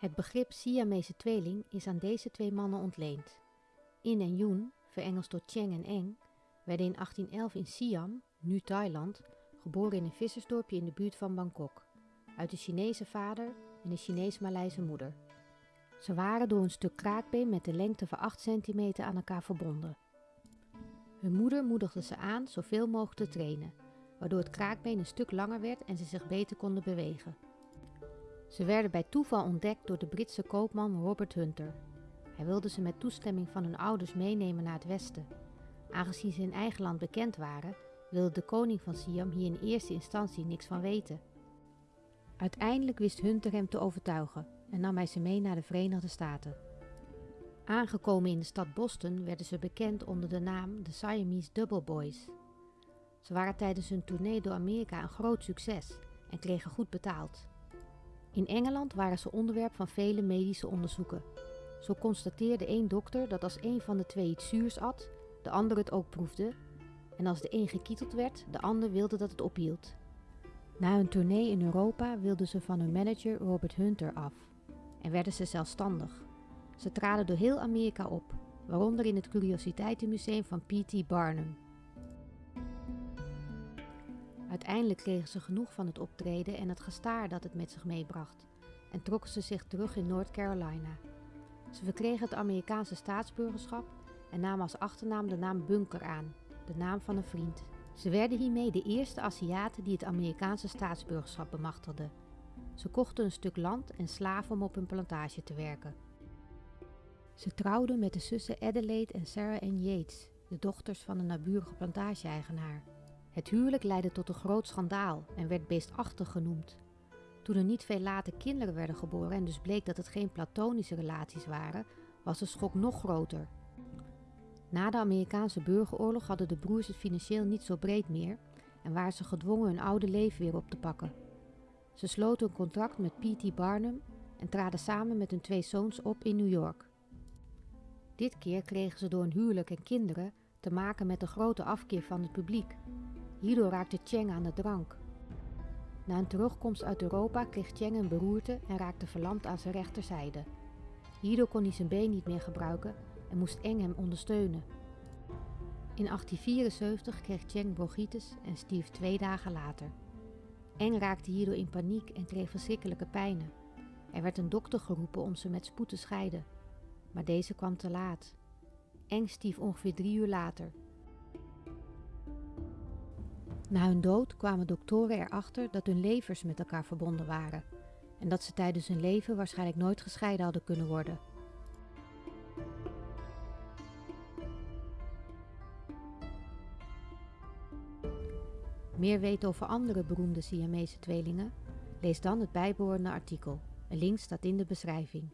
Het begrip Siamese tweeling is aan deze twee mannen ontleend. In en Yoon, verengeld door Cheng en Eng, werden in 1811 in Siam, nu Thailand, geboren in een vissersdorpje in de buurt van Bangkok, uit een Chinese vader en een Chinees-Maleise moeder. Ze waren door een stuk kraakbeen met de lengte van 8 centimeter aan elkaar verbonden. Hun moeder moedigde ze aan zoveel mogelijk te trainen, waardoor het kraakbeen een stuk langer werd en ze zich beter konden bewegen. Ze werden bij toeval ontdekt door de Britse koopman Robert Hunter. Hij wilde ze met toestemming van hun ouders meenemen naar het westen. Aangezien ze in eigen land bekend waren, wilde de koning van Siam hier in eerste instantie niks van weten. Uiteindelijk wist Hunter hem te overtuigen en nam hij ze mee naar de Verenigde Staten. Aangekomen in de stad Boston werden ze bekend onder de naam de Siamese Double Boys. Ze waren tijdens hun tournee door Amerika een groot succes en kregen goed betaald. In Engeland waren ze onderwerp van vele medische onderzoeken. Zo constateerde één dokter dat als een van de twee iets zuurs at, de ander het ook proefde. En als de een gekieteld werd, de ander wilde dat het ophield. Na hun tournee in Europa wilden ze van hun manager Robert Hunter af en werden ze zelfstandig. Ze traden door heel Amerika op, waaronder in het Curiositeitenmuseum van P.T. Barnum. Uiteindelijk kregen ze genoeg van het optreden en het gestaar dat het met zich meebracht en trokken ze zich terug in North Carolina. Ze verkregen het Amerikaanse staatsburgerschap en namen als achternaam de naam Bunker aan, de naam van een vriend. Ze werden hiermee de eerste Aziaten die het Amerikaanse staatsburgerschap bemachtigden. Ze kochten een stuk land en slaven om op hun plantage te werken. Ze trouwden met de zussen Adelaide en Sarah Ann Yates, de dochters van een naburige plantage-eigenaar. Het huwelijk leidde tot een groot schandaal en werd beestachtig genoemd. Toen er niet veel later kinderen werden geboren en dus bleek dat het geen platonische relaties waren, was de schok nog groter. Na de Amerikaanse burgeroorlog hadden de broers het financieel niet zo breed meer en waren ze gedwongen hun oude leven weer op te pakken. Ze sloten een contract met P.T. Barnum en traden samen met hun twee zoons op in New York. Dit keer kregen ze door een huwelijk en kinderen te maken met een grote afkeer van het publiek. Hierdoor raakte Cheng aan de drank. Na een terugkomst uit Europa kreeg Cheng een beroerte en raakte verlamd aan zijn rechterzijde. Hierdoor kon hij zijn been niet meer gebruiken en moest Eng hem ondersteunen. In 1874 kreeg Cheng bronchitis en stierf twee dagen later. Eng raakte hierdoor in paniek en kreeg verschrikkelijke pijnen. Er werd een dokter geroepen om ze met spoed te scheiden, maar deze kwam te laat. Eng stierf ongeveer drie uur later. Na hun dood kwamen doktoren erachter dat hun levers met elkaar verbonden waren en dat ze tijdens hun leven waarschijnlijk nooit gescheiden hadden kunnen worden. Meer weten over andere beroemde Siamese tweelingen? Lees dan het bijbehorende artikel. Een link staat in de beschrijving.